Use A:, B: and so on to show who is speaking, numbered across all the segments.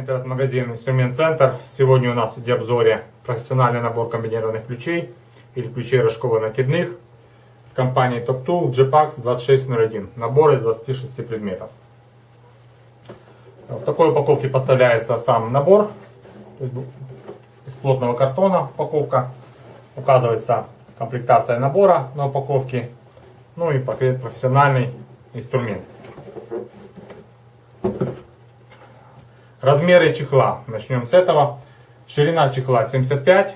A: интернет-магазин Инструмент Центр. Сегодня у нас в обзоре профессиональный набор комбинированных ключей или ключей рожково-накидных в компании Top Tool GPAX 2601. Набор из 26 предметов. В такой упаковке поставляется сам набор. Из плотного картона упаковка. Указывается комплектация набора на упаковке. Ну и профессиональный инструмент. Размеры чехла. Начнем с этого. Ширина чехла 75,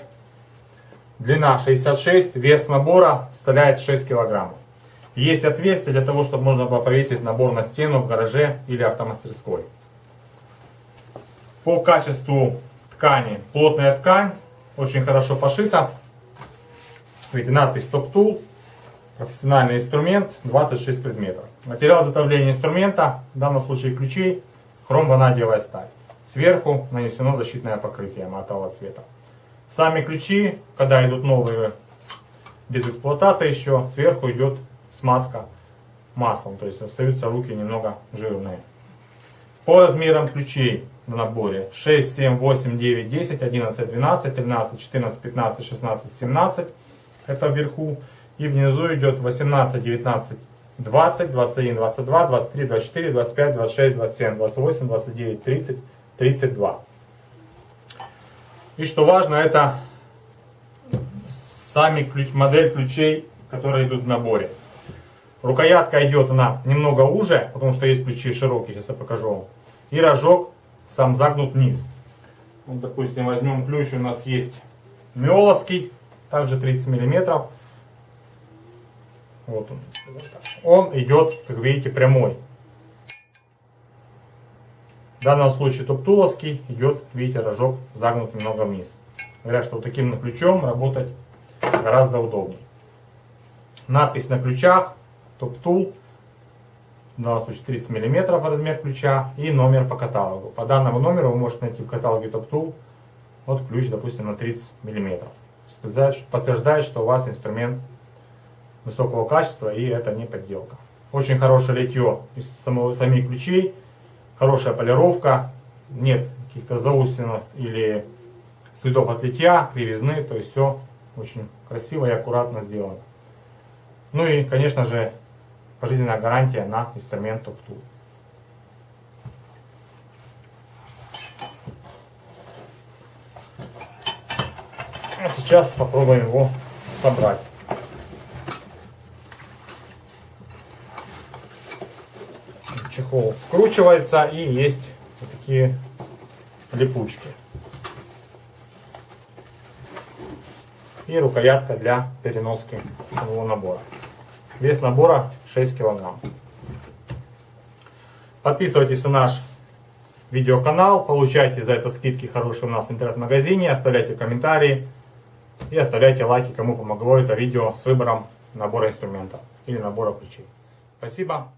A: длина 66, вес набора составляет 6 килограммов. Есть отверстие для того, чтобы можно было повесить набор на стену в гараже или автомастерской. По качеству ткани плотная ткань, очень хорошо пошита. Видите, надпись Top Tool, профессиональный инструмент, 26 предметов. Материал изготовления инструмента, в данном случае ключей, хром-ванадиевая сталь. Сверху нанесено защитное покрытие матового цвета. Сами ключи, когда идут новые без эксплуатации еще, сверху идет смазка маслом, то есть остаются руки немного жирные. По размерам ключей в наборе 6, 7, 8, 9, 10, 11, 12, 13, 14, 15, 16, 17. Это вверху. И внизу идет 18, 19, 20, 21, 22, 23, 24, 25, 26, 27, 28, 29, 30, 32. И что важно, это сами ключ, модель ключей, которые идут в наборе. Рукоятка идет она немного уже, потому что есть ключи широкие, сейчас я покажу вам. И рожок сам загнут вниз. Вот, допустим, возьмем ключ, у нас есть миоловский, также 30 миллиметров. Вот он. Он идет, как видите, прямой. Данном случае топтуловский идет, видите, рожок загнут немного вниз. Говорят, что вот таким ключом работать гораздо удобнее. Надпись на ключах, топтул, в данном случае 30 мм размер ключа и номер по каталогу. По данному номеру вы можете найти в каталоге топтул вот ключ, допустим, на 30 мм. Подтверждает, что у вас инструмент высокого качества и это не подделка. Очень хорошее литье из самого, самих ключей хорошая полировка, нет каких-то заусенов или следов от литья, кривизны, то есть все очень красиво и аккуратно сделано. Ну и, конечно же, пожизненная гарантия на инструмент Top Tool. А сейчас попробуем его собрать. Чехол скручивается и есть вот такие липучки. И рукоятка для переноски самого набора. Вес набора 6 килограмм. Подписывайтесь на наш видеоканал, получайте за это скидки хорошие у нас в интернет-магазине, оставляйте комментарии и оставляйте лайки, кому помогло это видео с выбором набора инструментов или набора ключей. Спасибо.